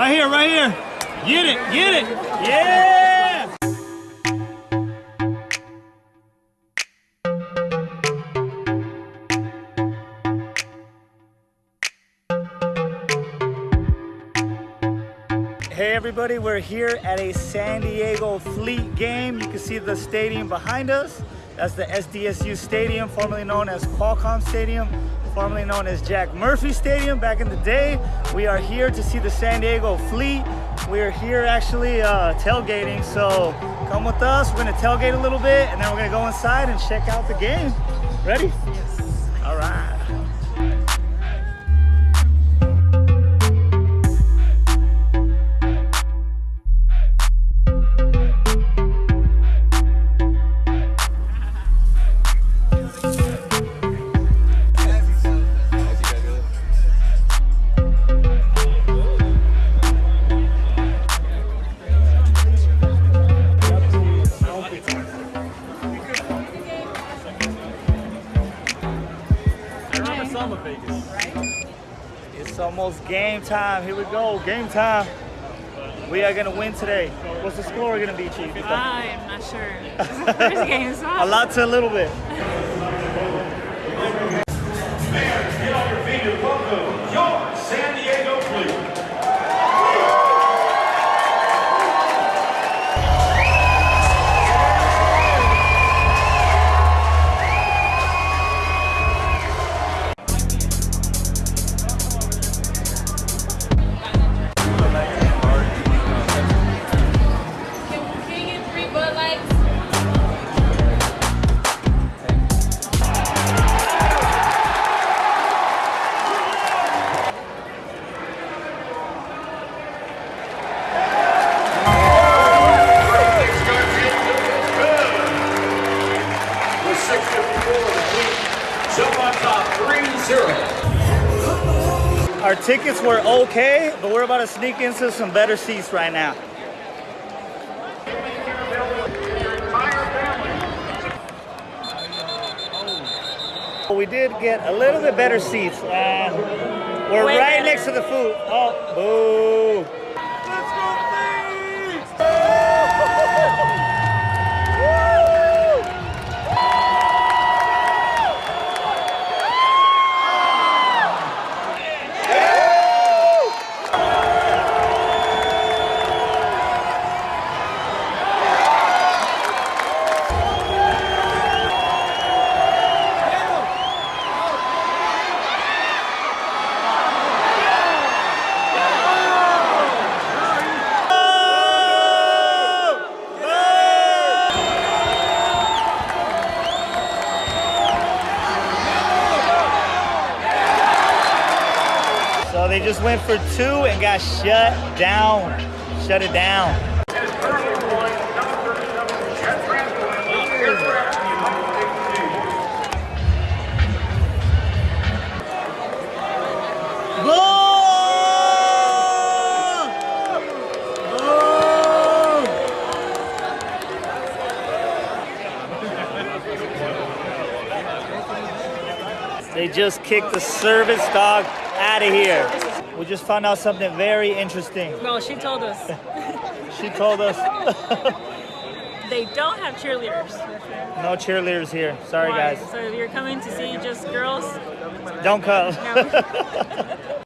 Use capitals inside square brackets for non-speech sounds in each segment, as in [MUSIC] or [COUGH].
Right here, right here. Get it, get it. Yeah! Hey everybody, we're here at a San Diego Fleet game. You can see the stadium behind us. That's the SDSU Stadium, formerly known as Qualcomm Stadium, formerly known as Jack Murphy Stadium back in the day. We are here to see the San Diego Fleet. We are here actually uh, tailgating, so come with us. We're gonna tailgate a little bit and then we're gonna go inside and check out the game. Ready? Yes. All right. Game time. Here we go. Game time. We are gonna win today. What's the score gonna be, Chief? I'm not sure. This is the first game, so A lot to a little bit. 3-0. Our tickets were okay, but we're about to sneak into some better seats right now. We did get a little bit better seats. Uh, we're right next to the food. Oh, boo. They just went for two and got shut down. Shut it down. Just kicked the service dog out of here. We just found out something very interesting. Well, she told us [LAUGHS] She told us [LAUGHS] they don't have cheerleaders. no cheerleaders here. Sorry, Why? guys. So if you're coming to see just girls, Don't come. no. [LAUGHS]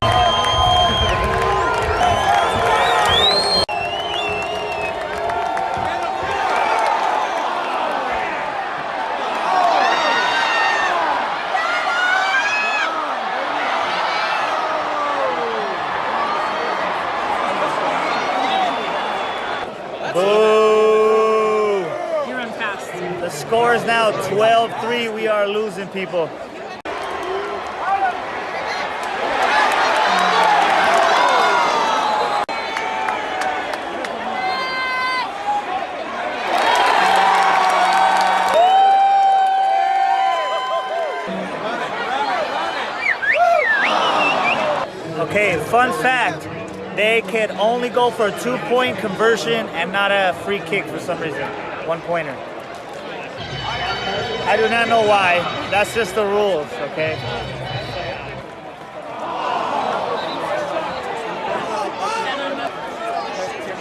The score is now 12-3. We are losing people. Okay, fun fact. They can only go for a two-point conversion and not a free kick for some reason. One pointer. I do not know why. That's just the rules, okay?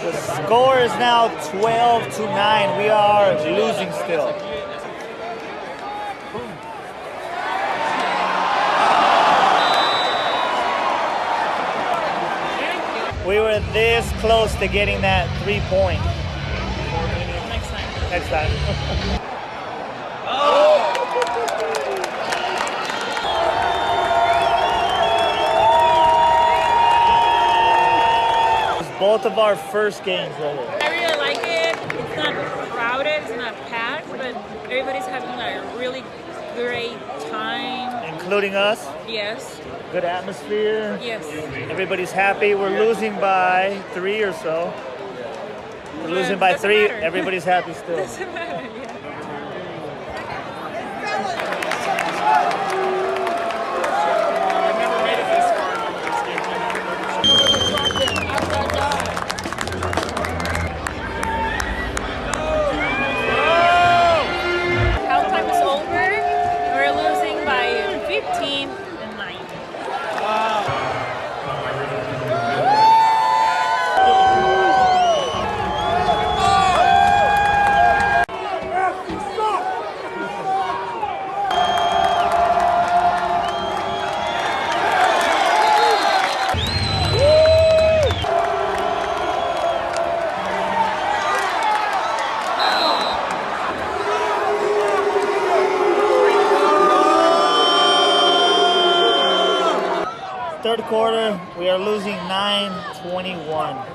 The score is now 12 to 9. We are losing still. We were this close to getting that three point Next time. next time. [LAUGHS] It's both of our first games here. I really like it. It's not crowded, it's not packed, but everybody's having a really great time. including us. Yes, Good atmosphere. yes. Everybody's happy. We're losing by three or so. We're losing by three. matter. Everybody's happy [LAUGHS] still. Doesn't matter, quarter, we are losing 9-21.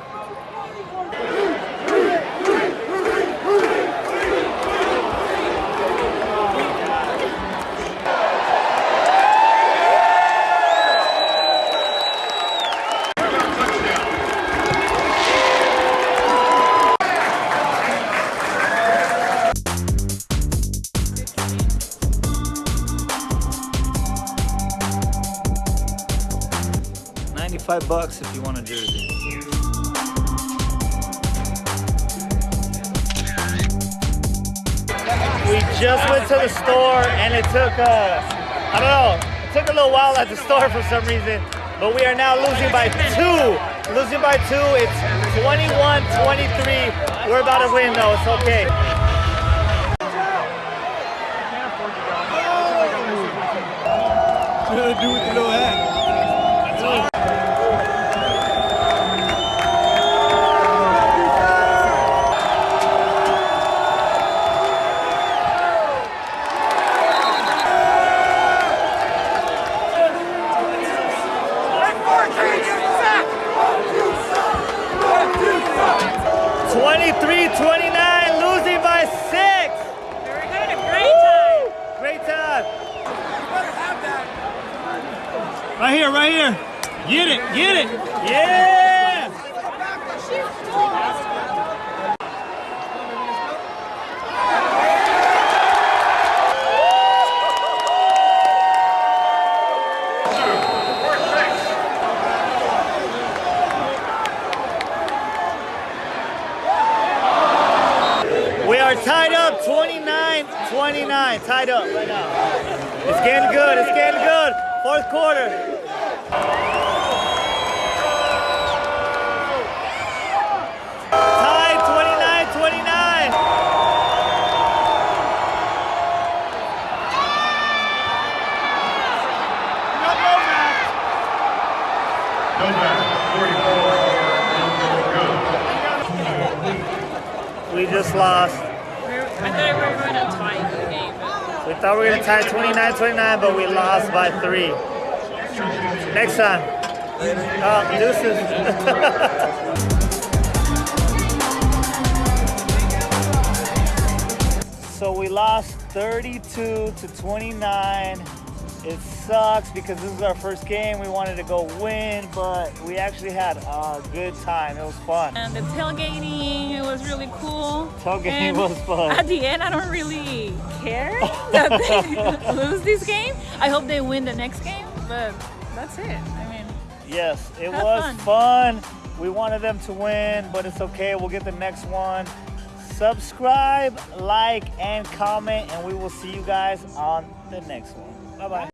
Ninety-five bucks if you want a jersey. We just went to the store and it took uh I don't know, it took a little while at the store for some reason, but we are now losing by two. Losing by two, it's 21-23. We're about to win though, it's okay. Twenty-three, Right here. Get it, get it. Yeah. We are tied up 29 29. Tied up right now. It's getting good. It's getting good. Fourth quarter. Tied 29 29. Novak, 44, We just lost. I thought we were going to tie the game. We thought we were going to tie 29 29, but we lost by three. Next time. Oh, deuces. [LAUGHS] So we lost 32 to 29. It sucks because this is our first game. We wanted to go win, but we actually had a good time. It was fun. And the tailgating, it was really cool. Tailgating And was fun. At the end, I don't really care [LAUGHS] that they [LAUGHS] lose this game. I hope they win the next game, but that's it. I mean, Yes, it was fun. fun. We wanted them to win, but it's okay. We'll get the next one. Subscribe, like, and comment, and we will see you guys on the next one. Bye bye.